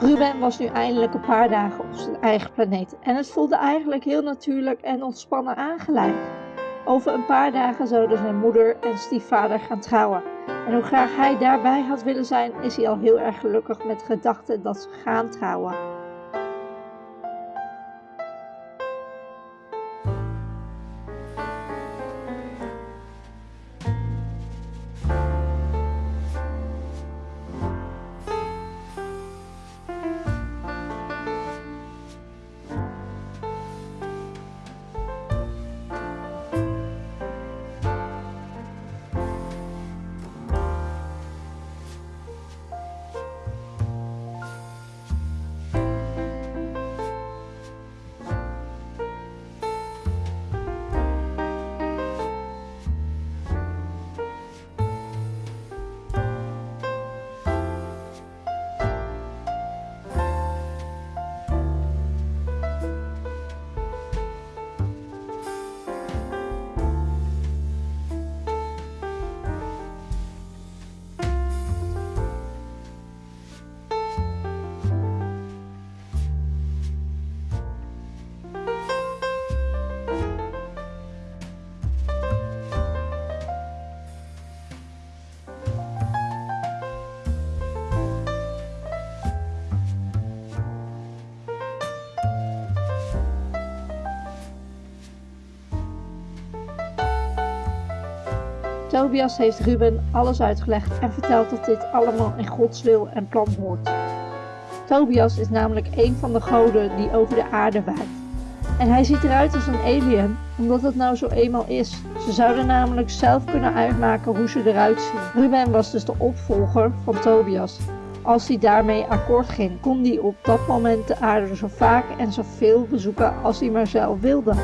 Ruben was nu eindelijk een paar dagen op zijn eigen planeet en het voelde eigenlijk heel natuurlijk en ontspannen aangeleid. Over een paar dagen zouden zijn moeder en stiefvader gaan trouwen. En hoe graag hij daarbij had willen zijn, is hij al heel erg gelukkig met de gedachte dat ze gaan trouwen. Tobias heeft Ruben alles uitgelegd en vertelt dat dit allemaal in Gods wil en plan hoort. Tobias is namelijk een van de goden die over de aarde waait. En hij ziet eruit als een alien, omdat het nou zo eenmaal is. Ze zouden namelijk zelf kunnen uitmaken hoe ze eruit zien. Ruben was dus de opvolger van Tobias. Als hij daarmee akkoord ging, kon hij op dat moment de aarde zo vaak en zoveel bezoeken als hij maar zelf wilde.